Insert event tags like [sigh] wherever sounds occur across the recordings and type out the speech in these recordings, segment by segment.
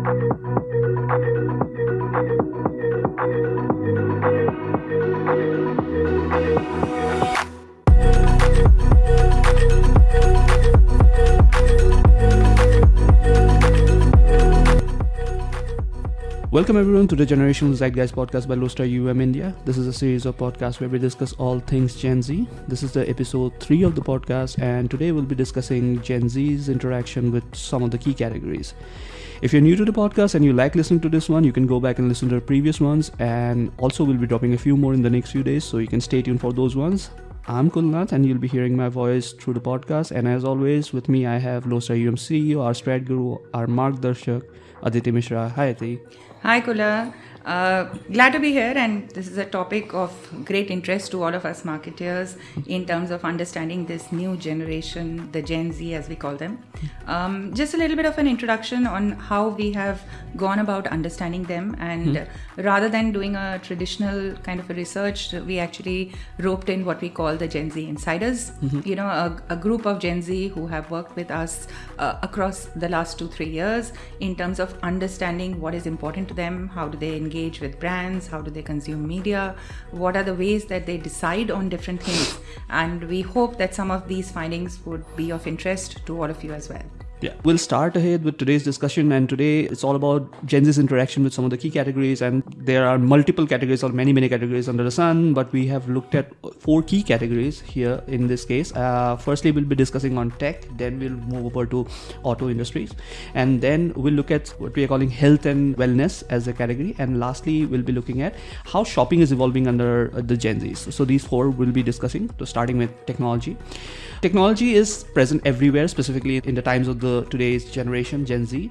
Welcome everyone to the Generational Zeitgeist podcast by Lodestar UM India. This is a series of podcasts where we discuss all things Gen Z. This is the episode 3 of the podcast and today we'll be discussing Gen Z's interaction with some of the key categories. If you're new to the podcast and you like listening to this one, you can go back and listen to the previous ones and also we'll be dropping a few more in the next few days so you can stay tuned for those ones. I'm Kulnath and you'll be hearing my voice through the podcast and as always with me I have Lodestar UM CEO, our strat guru, our Mark Darshak, Aditi Mishra. Hi Aditi. Hi, Kula. Uh, glad to be here, and this is a topic of great interest to all of us marketers in terms of understanding this new generation, the Gen Z as we call them. Um, just a little bit of an introduction on how we have gone about understanding them, and mm-hmm. rather than doing a traditional kind of a research, we actually roped in what we call the Gen Z insiders. Mm-hmm. You know, a, a, group of Gen Z who have worked with us uh, across the last two, three years in terms of understanding what is important to them, how do they engage with brands, how do they consume media, what are the ways that they decide on different things. And we hope that some of these findings would be of interest to all of you as well. Yeah, we'll start ahead with today's discussion, and today it's all about Gen Z's interaction with some of the key categories. And there are multiple categories or many, many categories under the sun, but we have looked at four key categories here in this case. Uh, firstly, we'll be discussing on tech, then we'll move over to auto industries, and then we'll look at what we are calling health and wellness as a category, and lastly, we'll be looking at how shopping is evolving under the Gen Zs. So these four we'll be discussing, so starting with technology. Technology is present everywhere, specifically in the times of the today's generation, Gen Z.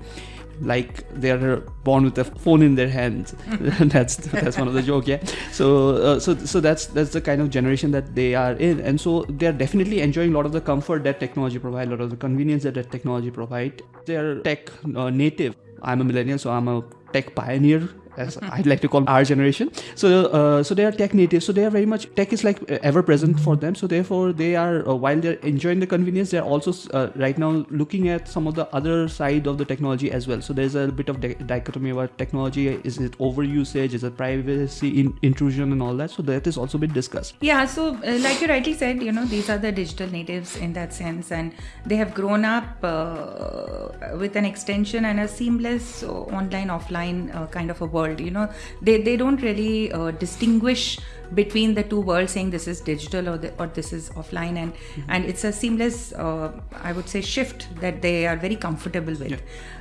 Like they're born with a phone in their hands. [laughs] [laughs] That's that's one of the joke yeah. So uh, so so that's that's the kind of generation that they are in. And so they're definitely enjoying a lot of the comfort that technology provide a lot of the convenience that, that technology provide. They're tech uh, native. I'm a millennial so i'm a tech pioneer as I'd like to call our generation. So, uh, so they are tech native. So they are very much tech is like ever present for them. So therefore, they are uh, while they're enjoying the convenience, they're also uh, right now looking at some of the other side of the technology as well. So there's a bit of di- dichotomy about technology. Is it over usage, Is it privacy in- intrusion and all that? So that is also been discussed. Yeah. So uh, like you rightly said, you know, these are the digital natives in that sense, and they have grown up uh, with an extension and a seamless online offline uh, kind of a world world you know they they don't really uh, distinguish between the two worlds saying this is digital or, the, or this is offline and mm-hmm. and it's a seamless uh, i would say shift that they are very comfortable with yeah.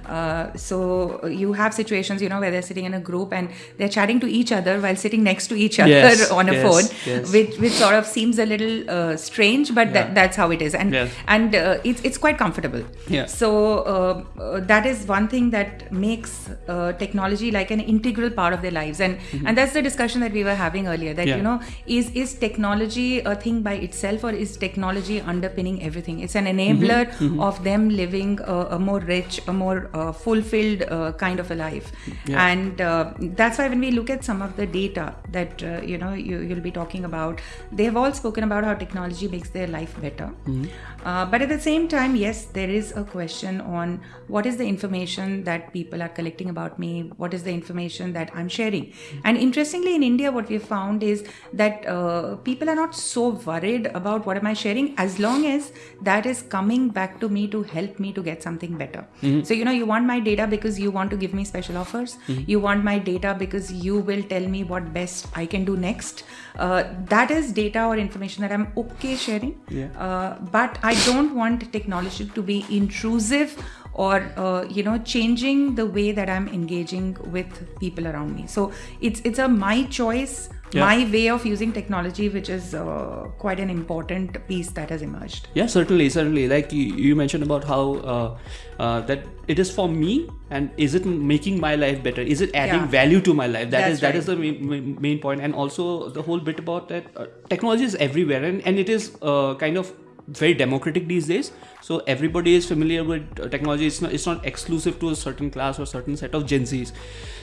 Uh, so you have situations you know where they're sitting in a group and they're chatting to each other while sitting next to each other yes, [laughs] on a yes, phone yes. which which sort of seems a little uh, strange but yeah. that, that's how it is and and uh, it's it's quite comfortable yeah so uh, uh, that is one thing that makes technology like an integral part of their lives and mm-hmm. and that's the discussion that we were having earlier that you know is is technology a thing by itself or is technology underpinning everything it's an enabler mm-hmm. Mm-hmm. of them living a, a, more rich a more uh, fulfilled uh, kind of a life yeah. and uh, that's why when we look at some of the data that uh, you know you, you'll be talking about they have all spoken about how technology makes their life better mm-hmm. Uh, but at the same time yes there is a question on what is the information that people are collecting about me what is the information that i'm sharing mm-hmm. and interestingly in india what we've found is that uh, people are not so worried about what am I sharing as long as that is coming back to me to help me to get something better. Mm-hmm. So, you know, you want my data because you want to give me special offers. Mm-hmm. You want my data because you will tell me what best I can do next. Uh, that is data or information that I'm okay sharing. Yeah. Uh, but I don't want technology to be intrusive or uh, you know changing the way that i'm engaging with people around me so it's it's a my choice yeah. my way of using technology which is uh, quite an important piece that has emerged yeah certainly certainly like you, you mentioned about how uh, uh, that it is for me and is it making my life better is it adding yeah. value to my life that That's is right. is the main, main point and also the whole bit about that uh, technology is everywhere and, and it is uh, kind of very democratic these days so everybody is familiar with uh, technology. It's not it's not exclusive to a certain class or certain set of gen z's.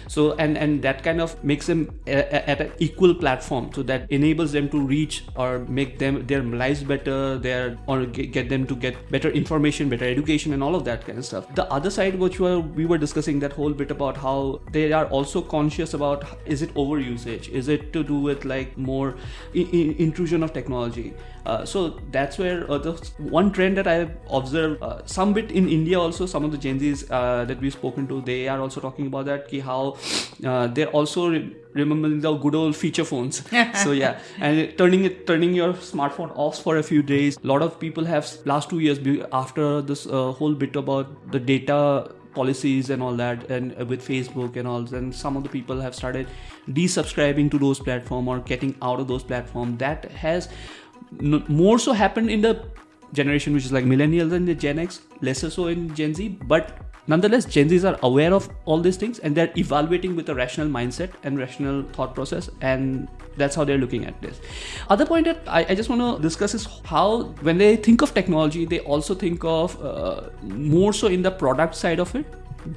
So and and that kind of makes them a, a, at an equal platform. So that enables them to reach or make them their lives better their or get, them to get better information better education and all of that kind of stuff. The other side which were, we were discussing that whole bit about how they are also conscious about is it overusage? Is it to do with like more intrusion of technology? Uh, so that's where uh, the one trend that I observed uh, some bit in India also some of the Gen Zs uh, that we've spoken to they are also talking about that ki how uh, they're also re- remembering the good old feature phones. [laughs] So yeah. And turning it turning your smartphone off for a few days. A lot of people have last two years after this uh, whole bit about the data policies and all that and uh, with facebook and all then some of the people have started desubscribing to those platform or getting out of those platform. That has n- more so happened in the generation which is like millennials and the gen x lesser so in gen z but nonetheless gen z's are aware of all these things and they're evaluating with a rational mindset and rational thought process and that's how they're looking at this. Other point that i, I just want to discuss is how when they think of technology they also think of uh, more so in the product side of it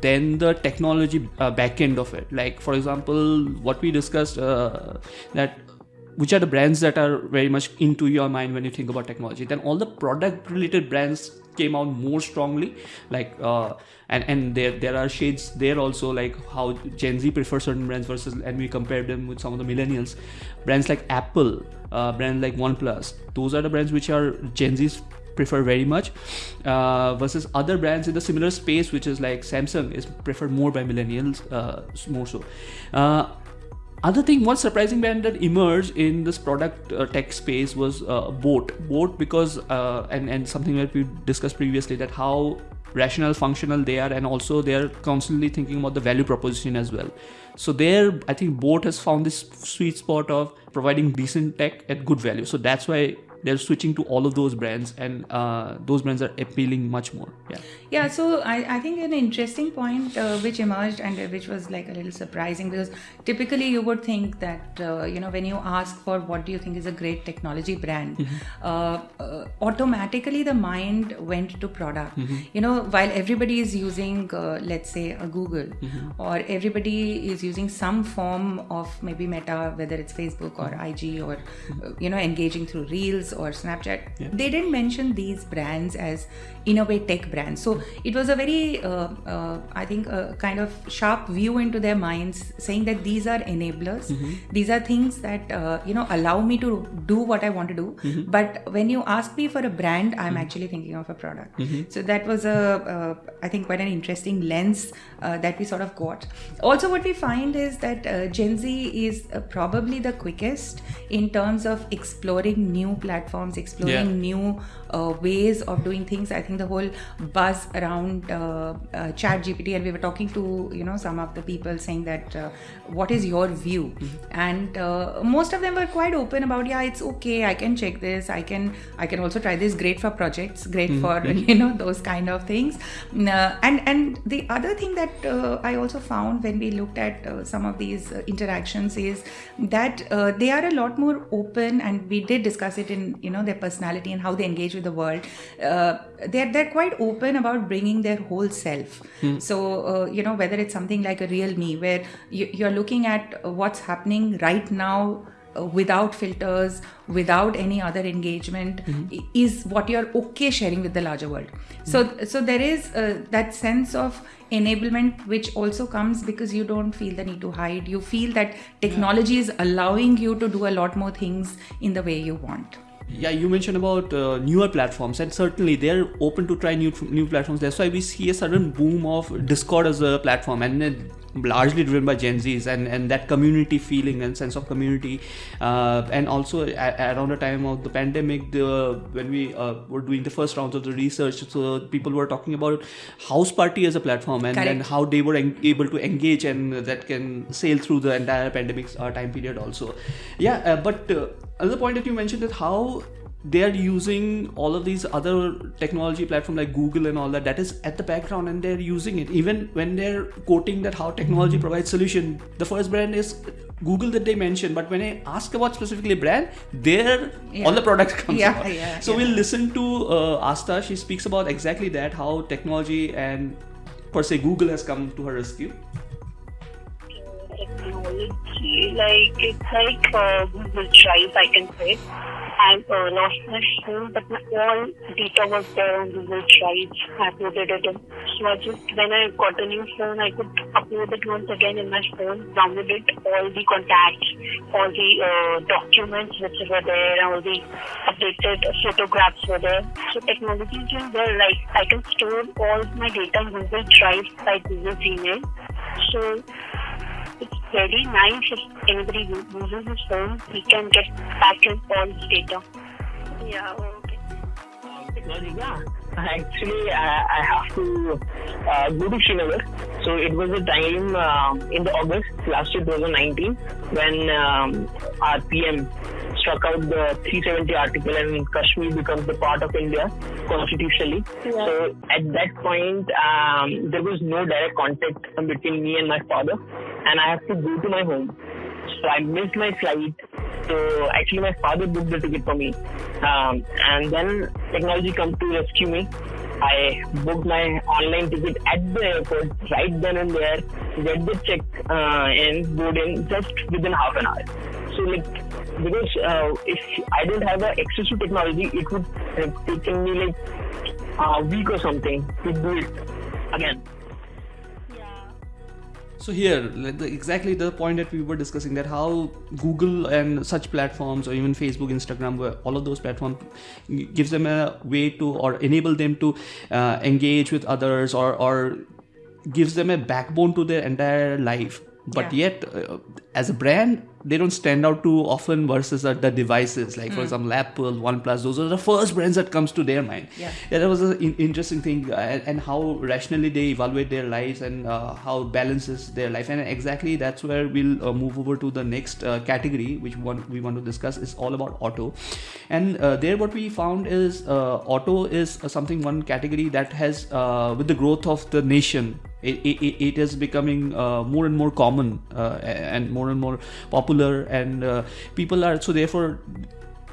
than the technology uh, back end of it. Like for example what we discussed uh, that which are the brands that are very much into your mind when you think about technology? Then all the product related brands came out more strongly like uh, and and there there are shades there also like how gen z prefer certain brands versus and we compare them with some of the millennials. Brands like apple uh, brands like oneplus those are the brands which are gen z's prefer very much uh, versus other brands in the similar space which is like samsung is preferred more by millennials uh, more so. Uh, other thing one surprising brand that emerged in this product uh, tech space was uh, boAt. boAt because uh, and and something that we discussed previously that how rational functional they are and also they're constantly thinking about the value proposition as well. So there i think boAt has found this sweet spot of providing decent tech at good value. So that's why they're switching to all of those brands and uh, those brands are appealing much more. Yeah Yeah, so I, I think an interesting point uh, which emerged and uh, which was like a little surprising because typically you would think that, uh, you know, when you ask for what do you think is a great technology brand, uh, uh, automatically the mind went to product. You know, while everybody is using, uh, let's say, a Google or everybody is using some form of maybe Meta, whether it's Facebook or IG or, uh, you know, engaging through Reels or Snapchat, Yeah. they didn't mention these brands as in a way tech brands. So it was a very, uh, uh, I think, a kind of sharp view into their minds, saying that these are enablers. These are things that uh, you know allow me to do what I want to do. But when you ask me for a brand, I'm actually thinking of a product. So that was a, uh, I think, quite an interesting lens uh, that we sort of got. Also, what we find is that uh, Gen Z is uh, probably the quickest in terms of exploring new platforms, exploring Yeah. new uh, ways of doing things. I think the whole buzz around uh, uh, Chat GPT, and we were talking to you know some of the people saying that uh, what is your view, and uh, most of them were quite open about yeah, it's okay, I can check this, I can I can also try this. Great for projects, great for [laughs] you know those kind of things. Uh, and and the other thing that uh, I also found when we looked at uh, some of these uh, interactions is that uh, they are a lot more open, and we did discuss it in you know their personality and how they engage with the world. Uh, they're they're quite open about bringing their whole self. So uh, you know whether it's something like a real me, where you, you're looking at what's happening right now uh, without filters, without any other engagement, i- is what you're okay sharing with the larger world. So, so there is uh, that sense of enablement which also comes because you don't feel the need to hide. You feel that technology is allowing you to do a lot more things in the way you want. Yeah you mentioned about uh, newer platforms and certainly they're open to try new new platforms. That's why we see a sudden boom of discord as a platform and largely driven by gen z's and and that community feeling and sense of community uh, and also a- around the time of the pandemic the when we uh, were doing the first rounds of the research so people were talking about Houseparty as a platform and, and how they were en- able to engage and that can sail through the entire pandemic uh, time period also. Yeah uh, but uh, another point that you mentioned is how they are using all of these other technology platform like google and all that that is at the background and they're using it even when they're quoting that how technology mm-hmm. provides solution the first brand is google that they mention but when i ask about specifically brand there yeah. all the products [laughs] come yeah, yeah, so yeah. we'll listen to uh, asta she speaks about exactly that how technology and per se google has come to her rescue technology like it's like uh, google drive i can say I uh, lost my phone, but my all data was there on Google Drive. I uploaded it in. So I just, when I got a new phone, I could upload it once again in my phone, downloaded all the contacts, all the uh, documents which were there, all the updated photographs were there. So technology is there. Like I can store all my data in Google Drive by Google Gmail. So very nice if anybody uses his phone, he can get back his all data. Yeah, okay. Yeah. Actually, I, I have to uh, go to Srinagar. So it was a time uh, in the August last year, 2019, when um, our PM struck out the 370 article and Kashmir becomes the part of India constitutionally. Yeah. So at that point, um, there was no direct contact between me and my father, and I have to go to my home. So I missed my flight. So actually, my father booked the ticket for me, um, and then technology come to rescue me. I booked my online ticket at the airport right then and there, get the check uh, in, board in just within half an hour. So like because uh, if I didn't have the access to technology, it would have taken me like a week or something to do it again. So here, exactly the point that we were discussing that how Google and such platforms, or even Facebook, Instagram, where all of those platforms, gives them a way to or enable them to uh, engage with others or or gives them a backbone to their entire life. But yeah. yet, uh, as a brand, they don't stand out too often versus the, the devices. Like mm. for example apple oneplus those are the first brands that comes to their mind. Yeah, yeah that was an in- interesting thing uh, and, how rationally they evaluate their lives and uh, how balances their life. And exactly that's where we'll uh, move over to the next uh, category which one we want to discuss is all about auto. And uh, there what we found is uh, auto is something one category that has with the growth of the nation it, it, it is becoming uh, more and more common uh, and more and more popular and uh, people are so therefore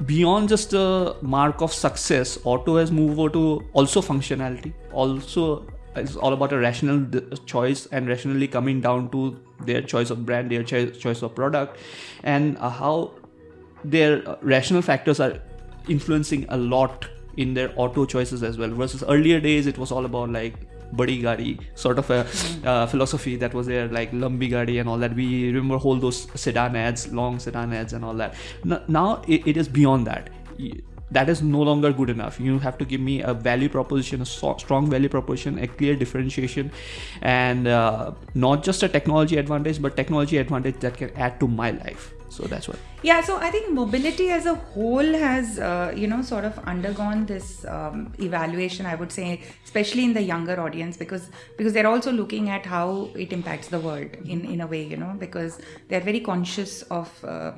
beyond just a mark of success auto has moved over to also functionality. Also it's all about a rational choice and rationally coming down to their choice of brand their choice of product and uh, how their rational factors are influencing a lot in their auto choices as well. Versus earlier days it was all about like badi gadi sort of a mm-hmm. uh, philosophy that was there like lumbi gadi and all that. We remember all those sedan ads long sedan ads and all that. Now it, it is beyond that. That is no longer good enough. You have to give me a value proposition a strong value proposition a clear differentiation and uh, not just a technology advantage but technology advantage that can add to my life so that's what yeah so i think mobility as a whole has uh, you know sort of undergone this um, evaluation i would say especially in the younger audience because because they're also looking at how it impacts the world in in a way you know because they're very conscious of uh,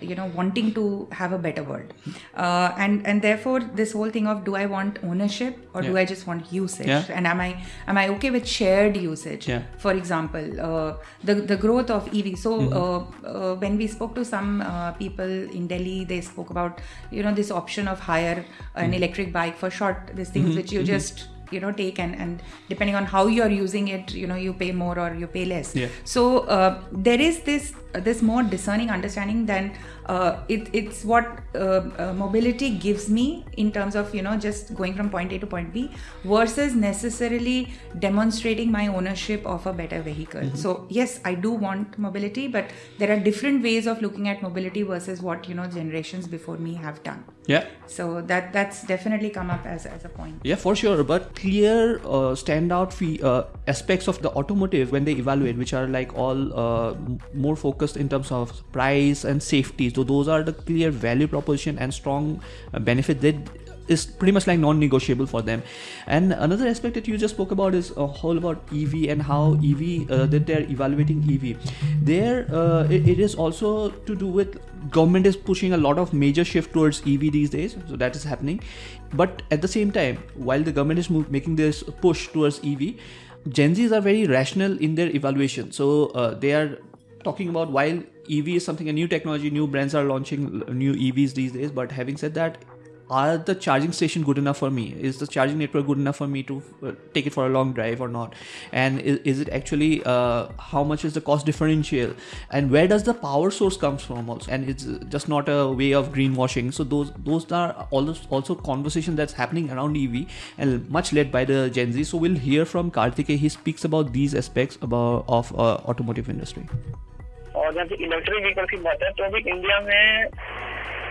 you know wanting to have a better world uh, and and therefore this whole thing of do i want ownership or yeah. do i just want usage yeah. and am i am i okay with shared usage yeah. for example uh, the the growth of ev so mm-hmm. Uh, uh, when we spoke to some uh, people in Delhi, they spoke about you know this option of hire an mm-hmm. electric bike for short these things mm-hmm. which you mm-hmm. just you know take and and depending on how you're using it you know you pay more or you pay less yeah. so uh, there is this this more discerning understanding than uh, it, it's what uh, uh, mobility gives me in terms of you know just going from point A to point B versus necessarily demonstrating my ownership of a better vehicle. Mm-hmm. So yes, I do want mobility, but there are different ways of looking at mobility versus what you know generations before me have done. Yeah. So that that's definitely come up as, as a point. Yeah, for sure. But clear uh, standout fee, uh, aspects of the automotive when they evaluate, which are like all uh, more focused in terms of price and safety so those are the clear value proposition and strong uh, benefit that is pretty much like non-negotiable for them. And another aspect that you just spoke about is a whole about EV and how EV uh, that they're evaluating EV. There, uh, it, it is also to do with government is pushing a lot of major shift towards EV these days, so that is happening. But at the same time, while the government is move, making this push towards EV, Gen Zs are very rational in their evaluation. So uh, they are talking about while EV is something a new technology, new brands are launching new EVs these days. But having said that, are the charging station good enough for me? Is the charging network good enough for me to uh, take it for a long drive or not? And is, is it actually uh, how much is the cost differential? And where does the power source comes from also? And it's just not a way of greenwashing. So those those are also also conversation that's happening around ev and much led by the gen z. So we'll hear from karthike he speaks about these aspects about of uh, automotive industry और जब electric vehicle की बात है तो अभी India में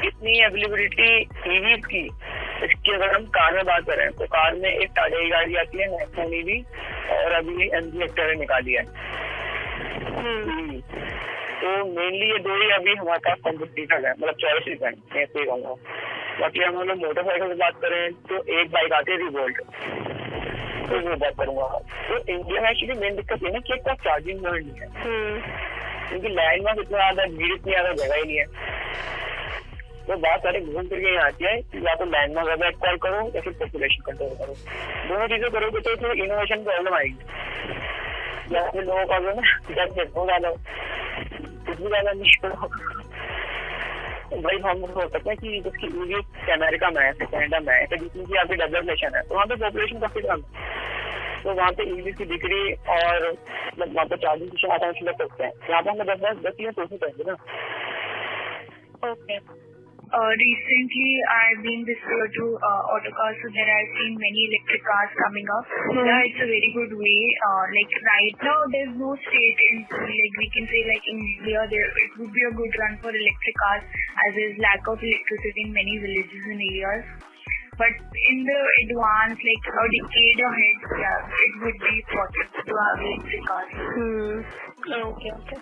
इतनी availability EVs की इसकी अगर हम कार में बात करें तो कार में एक टाटा की गाड़ी आती है नेक्सॉन ईवी और अभी एम जी एक्टर निकाली है। तो मेनली ये दो ही अभी हमारे पास कॉम्पिटिटर है मतलब चॉइस है मैं ऐसे कहूँगा। बाकी हम लोग मोटरसाइकिल की बात करें तो एक बाइक आती है रिवोल्ट तो वो बात करूँगा। तो इंडिया में एक्चुअली मेन दिक्कत ये ना कि एक चार्जिंग पॉइंट नहीं है। क्योंकि लैंड में इतना ज़्यादा, भीड़ इतनी ज़्यादा, जगह ही नहीं है। तो बात सारे घूम फिर के यहाँ आती है, या तो लैंड में ज़्यादा कॉल करो, या फिर पॉपुलेशन कंट्रोल करो। दोनों चीज़ें करोगे तो फिर इनोवेशन प्रॉब्लम आएगी। या फिर लोगों का जो ना जब देखो ज़्यादा कुछ भी ज़्यादा नहीं करो भाई हम हो सकते हैं कि जिसकी ईवी अमेरिका में है कैनेडा में है जितनी की आपकी डेवलपमेशन है तो वहाँ पे पॉपुलेशन काफ़ी कम है। तो वहाँ पे ईवी की बिक्री और मतलब वहाँ पे चार्जिंग स्टेशन आसानी लग सकते हैं यहाँ पे हमें दस दस दस चीजें सोचनी चाहिए ना okay Uh, recently, I've been this year to uh, autocars, so there I've seen many electric cars coming up. Mm-hmm. Yeah, it's a very good way. Uh, like right now, there's no state in like we can say like in India, there it would be a good run for electric cars as there's lack of electricity in many villages and areas. But in the advance, like a decade ahead, yeah, it would be important to have electric cars. Hmm. Okay, okay.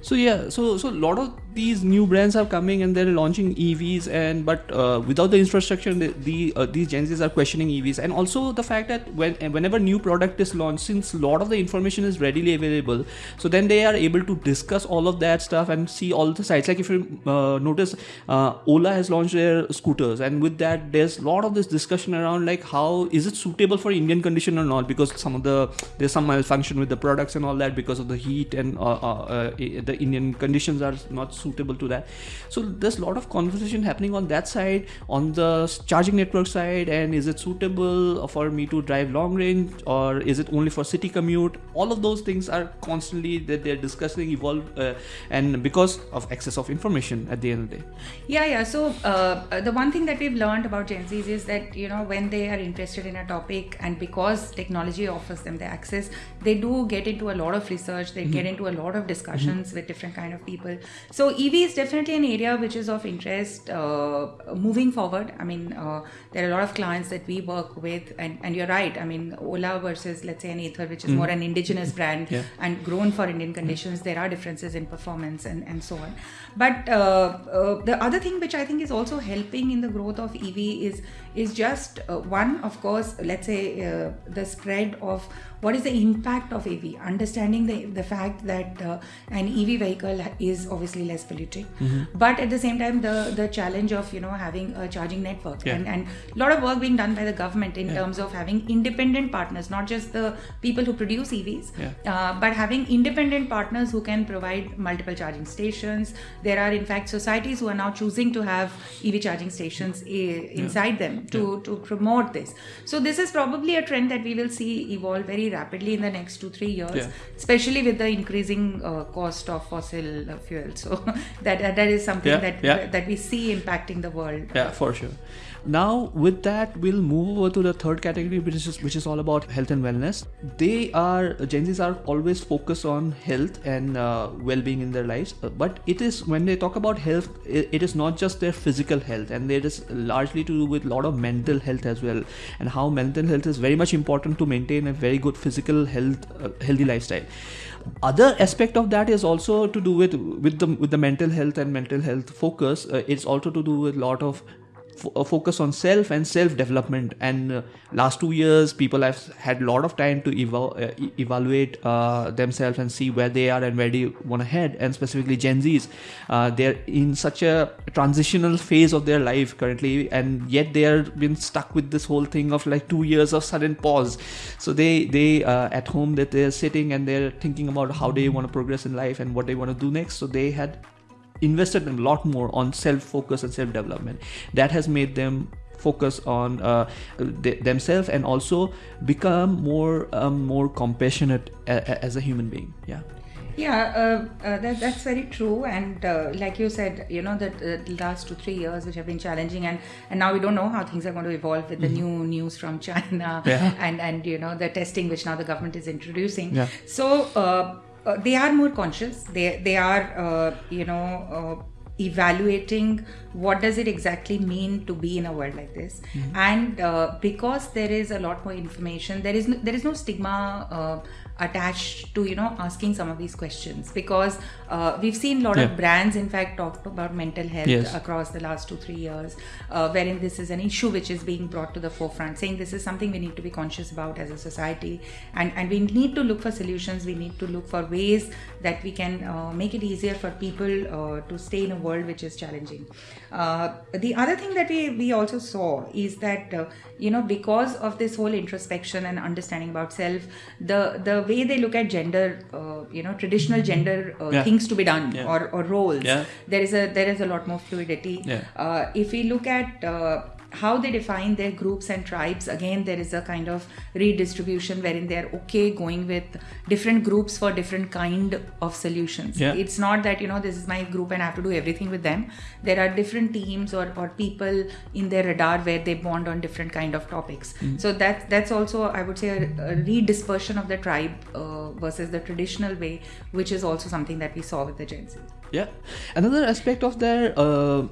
So yeah, so so a lot of these new brands are coming and they're launching EVs and but uh, without the infrastructure the, the uh, these Gen Zs are questioning EVs and also the fact that when whenever new product is launched since a lot of the information is readily available so then they are able to discuss all of that stuff and see all the sites. Like if you uh, notice uh, Ola has launched their scooters and with that there's a lot of this discussion around like how is it suitable for Indian condition or not? Because some of the there's some malfunction with the products and all that because of the heat and uh, uh, the Indian conditions are not suitable suitable to that. So there's a lot of conversation happening on that side on the charging network side and is it suitable for me to drive long range or is it only for city commute? All of those things are constantly that they're discussing evolve uh, and because of access of information at the end of the day. Yeah yeah. So uh, the one thing that we've learned about gen z's is that you know when they are interested in a topic and because technology offers them the access they do get into a lot of research they mm-hmm. get into a lot of discussions mm-hmm. with different kind of people. So EV is definitely an area which is of interest uh, moving forward. I mean, uh, there are a lot of clients that we work with, and, and you're right. I mean, Ola versus let's say an Ather, which is mm. more an indigenous brand yeah. and grown for Indian conditions, there are differences in performance and, and so on. But uh, uh the other thing which I think is also helping in the growth of EV is is just uh, one, of course, let's say uh, the spread of what is the impact of EV, understanding the, the fact that uh, an EV vehicle is obviously less polluting, mm-hmm. but at the same time, the, the challenge of, you know, having a charging network yeah. and, and a lot of work being done by the government in yeah. terms of having independent partners, not just the people who produce EVs, yeah. uh, but having independent partners who can provide multiple charging stations. There are, in fact, societies who are now choosing to have EV charging stations I- inside them to, to promote this. So this is probably a trend that we will see evolve very rapidly in the next two three years, yeah. especially with the increasing uh, cost of fossil uh, fuel. So [laughs] that that is something yeah, that yeah. that we see impacting the world. Yeah, for sure. Now, with that, we'll move over to the third category, which is which is all about health and wellness. They are Gen Zs are always focused on health and uh, well-being in their lives, uh, but it is when they talk about health, it, is not just their physical health, and it is largely to do with a lot of mental health as well, and how mental health is very much important to maintain a very good physical health, uh, healthy lifestyle other aspect of that is also to do with with the with the mental health and mental health focus uh, it's also to do with a lot of focus on self and self development. And uh, last two years, people have had a lot of time to eval- uh, evaluate uh, themselves and see where they are and where they want to head. And specifically, Gen Zs, uh, they're in such a transitional phase of their life currently, and yet they are been stuck with this whole thing of like two years of sudden pause. So they they uh, at home that they're sitting and they're thinking about how they want to progress in life and what they want to do next. So they had invested a lot more on self focus and self development. That has made them focus on uh, th- themselves and also become more um, more compassionate a- as a human being. Yeah. Yeah, uh, uh, that, that's very true. And uh, like you said, you know, that uh, the last two, three years, which have been challenging, and, and now we don't know how things are going to evolve with the new news from China. Yeah. [laughs] and, and, you know, the testing which now the government is introducing. Yeah. So uh, they are more conscious. They, they are, uh, you know, uh, evaluating what does it exactly mean to be in a world like this and uh, because there is a lot more information there is no, there is no stigma uh, attached to you know asking some of these questions because uh, we've seen a lot Yeah. of brands in fact talk about mental health Yes. across the last two three years uh, wherein this is an issue which is being brought to the forefront saying this is something we need to be conscious about as a society and and we need to look for solutions we need to look for ways that we can uh, make it easier for people uh, to stay in a world which is challenging uh, the other thing that we we also saw is that uh, you know because of this whole introspection and understanding about self the the way they look at gender uh, you know traditional gender uh, Yeah. things to be done Yeah. or, or roles Yeah. there is a there is a lot more fluidity Yeah. uh, if we look at uh, how they define their groups and tribes again there is a kind of redistribution wherein they're okay going with different groups for different kind of solutions. Yeah. it's not that you know this is my group and i have to do everything with them. There are different teams or, or people in their radar where they bond on different kind of topics. So that's that's also i would say a, a redispersion of the tribe uh, versus the traditional way which is also something that we saw with the gen z. Yeah. Another aspect of their uh,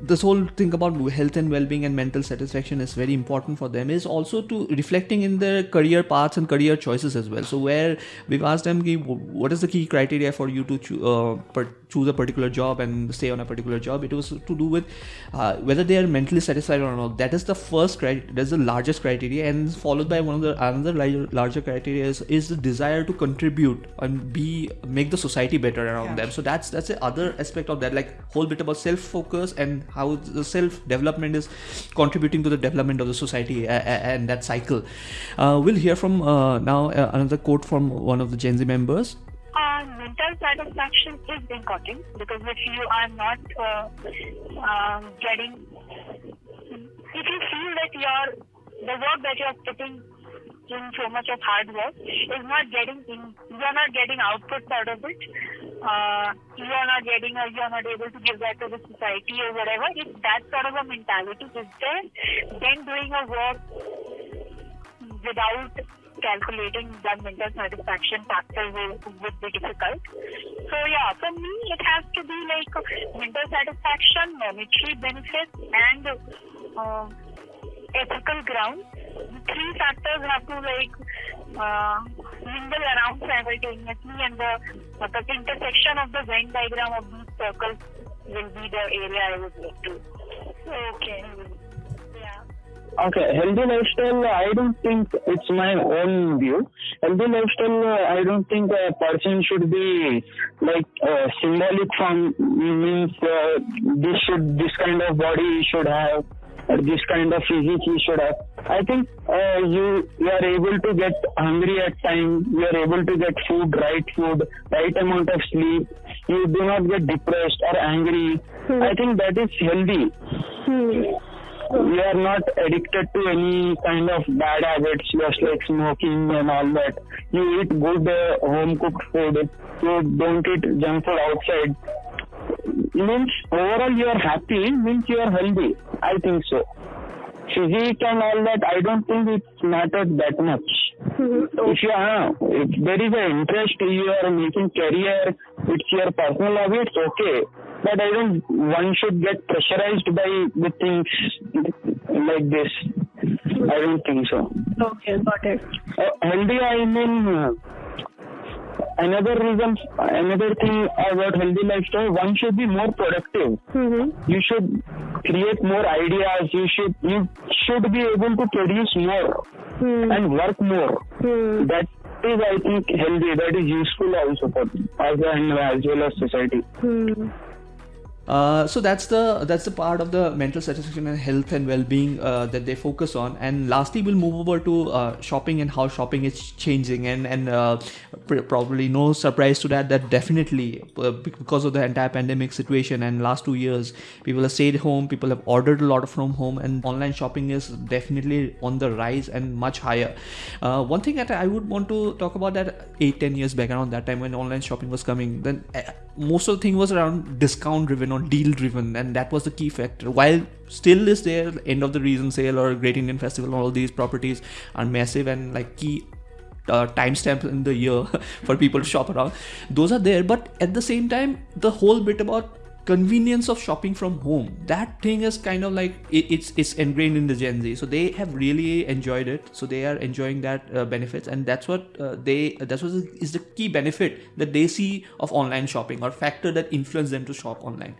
this whole thing about health and well-being and mental satisfaction is very important for them is also to reflecting in their career paths and career choices as well. So where we've asked them what is the key criteria for you to uh, choose a particular job and stay on a particular job. It was to do with uh, whether they are mentally satisfied or not. That is the first criteria that's the largest criteria and followed by one of the another larger, larger criteria is, is the desire to contribute and be make the society better around Yeah. them. So that's that's the other aspect of that like whole bit about self focus and how the self development is contributing to the development of the society and that cycle. Uh, we'll hear from uh, now uh, another quote from one of the gen z members Uh, mental satisfaction is important because if you are not uh, um, getting, if you feel that your the work that you are putting in so much of hard work is not getting in, you are not getting outputs out of it. Uh, you are not getting, or you are not able to give that to the society or whatever. If that sort of a mentality is there, then doing a work without calculating the mental satisfaction factor will, would be difficult. So yeah, for me it has to be like mental satisfaction, monetary benefits, and uh, ethical ground. The three factors have to like uh, mingle around simultaneously, and the, the intersection of the Venn diagram of these circles will be the area I would like to. Okay. Okay, healthy lifestyle, I don't think it's my own view. Healthy lifestyle, I don't think a person should be like uh, symbolic from means uh, this should this kind of body he should have or this kind of physique he should have. I think uh, you you are able to get hungry at time. You are able to get food, right food, right amount of sleep. You do not get depressed or angry. I think that is healthy you are not addicted to any kind of bad habits just like smoking and all that. You eat good uh, home cooked food you don't eat junk food outside. Means overall you are happy means you are healthy. I think so. Physique and all that i don't think it matters that much. If you are if there is an interest you are making career it's your personal hobby it's okay but i don't one should get pressurized by the things like this i don't think so Okay, got it. uh, healthy i mean uh, another reason, another thing about healthy lifestyle, one should be more productive. Mm-hmm. You should create more ideas. You should you should be able to produce more Hmm. and work more. Hmm. That is, I think, healthy. That is useful also for as and as well as society. Hmm. Uh, so that's the that's the part of the mental satisfaction and health and well-being uh, that they focus on. And lastly we'll move over to uh, shopping and how shopping is changing. And and uh, pr- probably no surprise to that that definitely uh, because of the entire pandemic situation and last two years people have stayed home people have ordered a lot from home and online shopping is definitely on the rise and much higher. One thing that i would want to talk about that 8 10 years back around that time when online shopping was coming then most of the thing was around discount driven or deal driven and that was the key factor. While still is there end of the reason sale or great indian festival all these properties are massive and like key uh, timestamps in the year [laughs] for people to shop around. Those are there but at the same time the whole bit about convenience of shopping from home. That thing is kind of like it, it's it's ingrained in the gen z. So they have really enjoyed it. So they are enjoying that uh, benefits. And that's what uh, they that's what is the key benefit that they see of online shopping or factor that influence them to shop online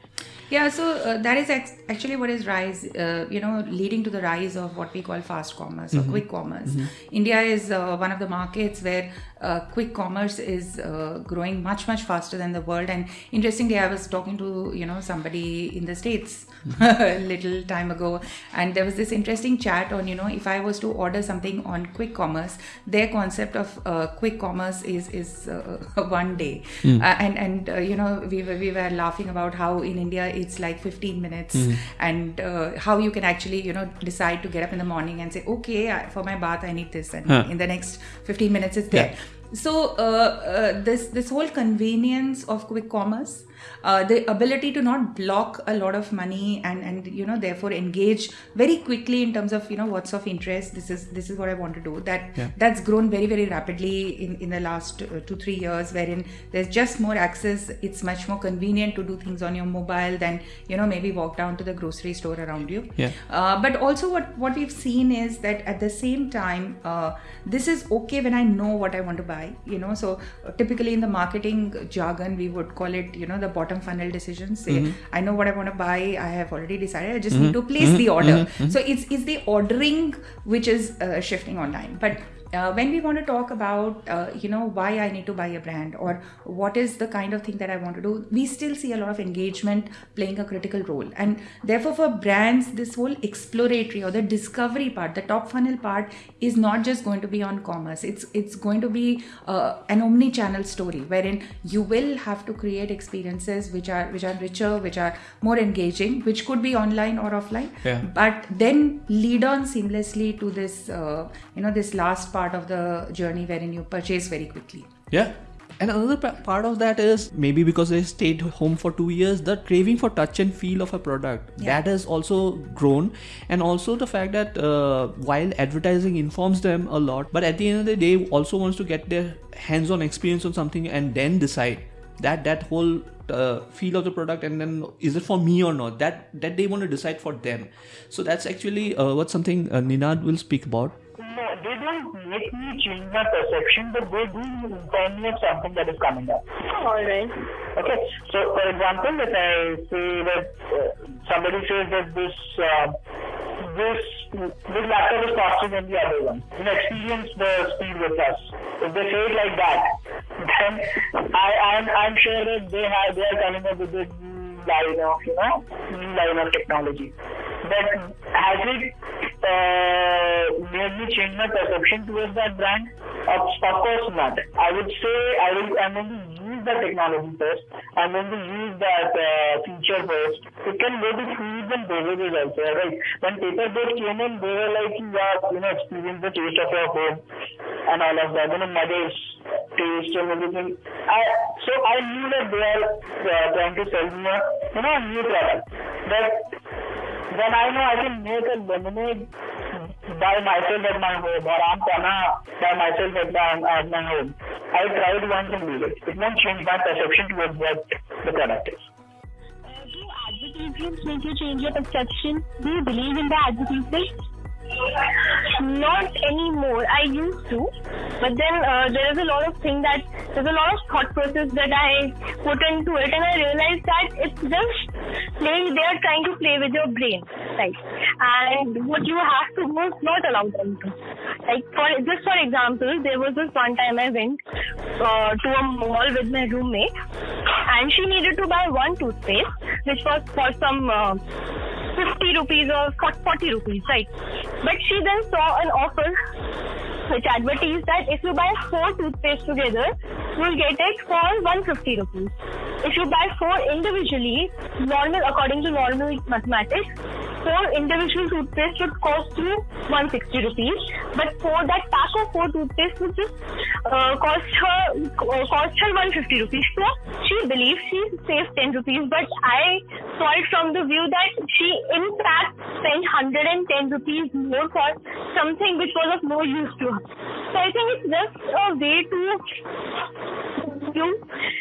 Yeah, so uh, that is ex- actually what is rise, uh, you know, leading to the rise of what we call fast commerce or quick commerce. India is uh, one of the markets where uh, quick commerce is uh, growing much much faster than the world. And interestingly, I was talking to you know somebody in the states [laughs] a little time ago, and there was this interesting chat on you know if I was to order something on quick commerce, their concept of uh, quick commerce is is uh, [laughs] one day, uh, and and uh, you know we were, we were laughing about how in India it's like 15 minutes. And uh, how you can actually you know decide to get up in the morning and say okay I, for my bath i need this and Huh. in the next 15 minutes it's there. So uh, uh, this this whole convenience of quick commerce uh, the ability to not block a lot of money and and you know therefore engage very quickly in terms of you know what's of interest. This is this is what i want to do. That Yeah. that's grown very very rapidly in in the last uh, 2 3 years wherein there's just more access. It's much more convenient to do things on your mobile than you know maybe walk down to the grocery store around you. Yeah. uh, but also what what we've seen is that at the same time uh, this is okay when i know what i want to buy you know. So uh, typically in the marketing jargon we would call it you know the bottom funnel decisions say mm-hmm. i know what i want to buy i have already decided i just need to mm-hmm. place the mm-hmm. order. So it's it's the ordering which is uh, shifting online but uh, when we want to talk about uh, you know why i need to buy a brand or what is the kind of thing that i want to do we still see a lot of engagement playing a critical role. And therefore for brands this whole exploratory or the discovery part the top funnel part is not just going to be on commerce. It's it's going to be uh, an omni channel story wherein you will have to create experiences which are which are richer which are more engaging which could be online or offline. Yeah. but then lead on seamlessly to this uh, you know this last part of the journey wherein you purchase very quickly. Yeah. And another pa- part of that is maybe because they stayed home for two years, the craving for touch and feel of a product Yeah. that has also grown, and also the fact that uh, while advertising informs them a lot, but at the end of the day, also wants to get their hands-on experience on something and then decide that that whole uh, feel of the product and then is it for me or not? That that they want to decide for them. So that's actually uh, what something uh, ninad will speak about No, they don't make me change my perception, but they do inform me of something that is coming up. All right. Okay, so for example, if I say that uh, somebody says that this uh, this this laptop is faster than the other one, you know, experience the speed with us. If they say it like that, then I I'm, I'm sure that they have they are coming up with a new line of you know new line of technology. But has it uh, made me change my perception towards that brand? Of, of course not. I would say I will. I'm going to use that technology first. I'm going to use that uh, feature first. It can go to foods and beverages also. Right? When paperboat came in, they were like, yeah, you know, experience the taste of your home and all of that. You know, mother's taste and everything. I so I knew that they are uh, trying to sell me a you know a new product, but then I know I can make a lemonade by myself at my home or I'm gonna by myself at my, at my home. I tried once and did it. It won't change my perception towards what the product is. Uh, do advertisements make you change your perception? Do you believe in the advertisements? Not anymore. I used to. But then uh, there is a lot of thing that there's a lot of thought process that I put into it, and I realized that it's just playing. They are trying to play with your brain, right? And what you have to do is not allow them to. Like for just for example, there was this one time I went uh, to a mall with my roommate, and she needed to buy one toothpaste, which was for some. Uh, 50 rupees or 40 rupees, right? But she then saw an offer which advertised that if you buy four toothpaste together, you'll get it for 150 rupees. If you buy four individually, normal according to normal mathematics, four individual toothpaste would cost you 160 rupees. But for that pack of four toothpaste would just uh, cost her uh, cost her 150 rupees. So she believes she saved 10 rupees, but I saw it from the view that she in fact spent 110 rupees more for something which was of no use to her. So I think it's just a way to you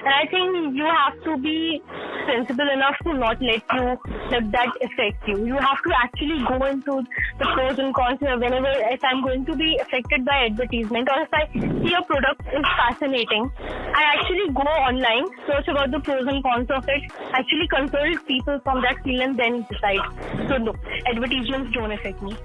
and I think you have to be sensible enough to not let you let that affect you. You have to actually go into the pros and cons whenever if I'm going to be affected by advertisement or if I see a product is fascinating, I actually go online, search about the pros and cons of it, actually consult people from that field and then decide. So no, advertisements don't affect me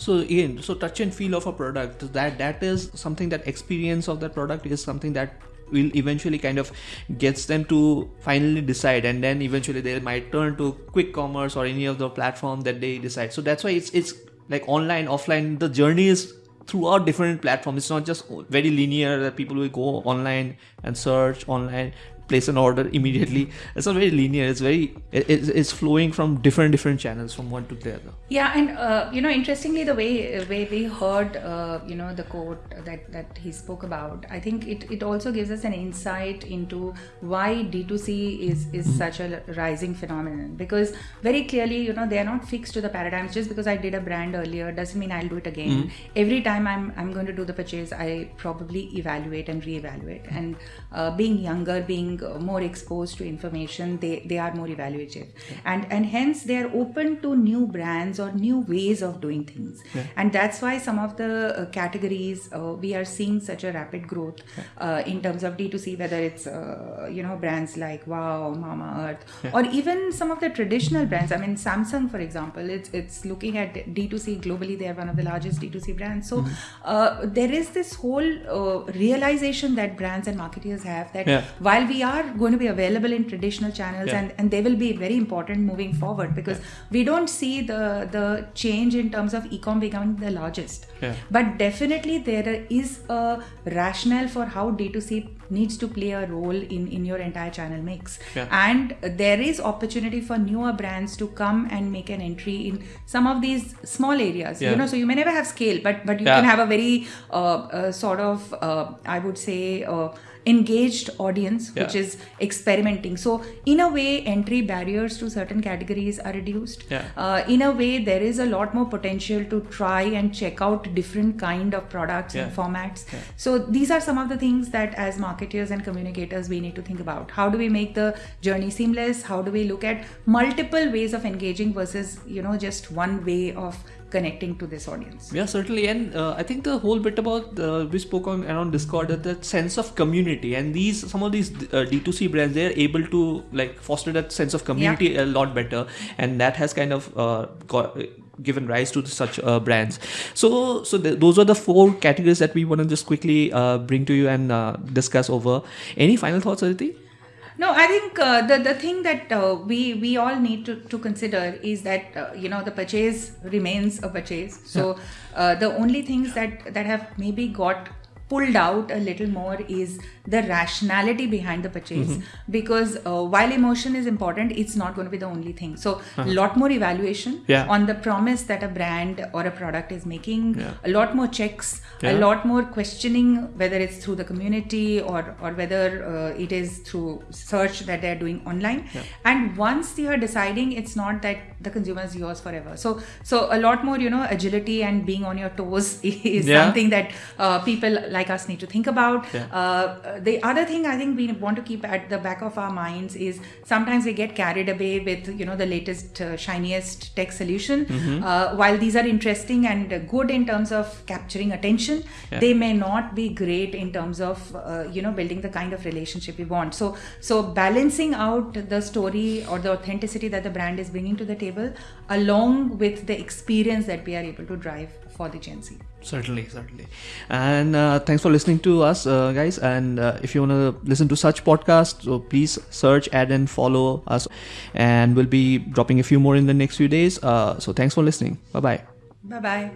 so again so touch and feel of a product. That that is something that experience of that product is something that will eventually kind of gets them to finally decide. And then eventually they might turn to quick commerce or any of the platform that they decide. So that's why it's it's like online offline the journey is throughout different platforms. It's not just very linear that people will go online and search online place an order immediately. It's not very linear. It's very it's, it's flowing from different different channels from one to the other. Yeah, and uh, you know, interestingly, the way way we heard uh, you know the quote that that he spoke about, I think it it also gives us an insight into why D2C is is mm-hmm. such a rising phenomenon because very clearly you know they are not fixed to the paradigms. Just because I did a brand earlier doesn't mean I'll do it again. Mm-hmm. Every time I'm I'm going to do the purchase, I probably evaluate and reevaluate. And uh, being younger, being more exposed to information they, they are more evaluative yeah. and and hence they are open to new brands or new ways of doing things yeah. and that's why some of the uh, categories uh, we are seeing such a rapid growth yeah. uh, in terms of d2c whether it's uh, you know brands like wow mama earth or even some of the traditional brands i mean samsung for example it's it's looking at d2c globally they are one of the largest d2c brands so mm-hmm. Uh, there is this whole uh, realization that brands and marketers have that while we are going to be available in traditional channels yeah. and, and they will be very important moving forward because yeah. we don't see the the change in terms of ecom becoming the largest yeah. but definitely there is a rationale for how d2c needs to play a role in in your entire channel mix and there is opportunity for newer brands to come and make an entry in some of these small areas you know so you may never have scale but but you can have a very uh, uh, sort of uh, i would say uh, engaged audience yeah. which is experimenting so in a way entry barriers to certain categories are reduced yeah. uh, in a way there is a lot more potential to try and check out different kind of products yeah. and formats so these are some of the things that as marketers and communicators we need to think about how do we make the journey seamless how do we look at multiple ways of engaging versus you know just one way of connecting to this audience. Yeah, certainly, and uh, I think the whole bit about uh, we spoke on around Discord that, that sense of community and these some of these uh, D2C brands they are able to like foster that sense of community yeah. a lot better, and that has kind of uh, got given rise to such uh, brands. So, so the, those are the four categories that we want to just quickly uh, bring to you and uh, discuss over. Any final thoughts, Aditi? No, I think uh, the the thing that uh, we we all need to, to consider is that uh, you know the purchase remains a purchase. So yeah. Uh, the only things that that have maybe got pulled out a little more is the rationality behind the purchase mm-hmm. because uh, while emotion is important it's not going to be the only thing so a uh-huh. lot more evaluation yeah. on the promise that a brand or a product is making yeah. a lot more checks yeah. a lot more questioning whether it's through the community or or whether uh, it is through search that they're doing online and once you are deciding it's not that the consumer is yours forever so so a lot more you know agility and being on your toes [laughs] is something that uh, people like like us need to think about. Yeah. Uh, the other thing I think we want to keep at the back of our minds is sometimes we get carried away with you know the latest uh, shiniest tech solution. Mm-hmm. Uh, while these are interesting and good in terms of capturing attention, Yeah. they may not be great in terms of uh, you know building the kind of relationship we want. So so balancing out the story or the authenticity that the brand is bringing to the table, along with the experience that we are able to drive for the Gen Z. Certainly, certainly. And uh, thanks for listening to us, uh, guys. And uh, if you want to listen to such podcasts, so please search, add, and follow us. And we'll be dropping a few more in the next few days. Uh, so thanks for listening. Bye bye. Bye bye.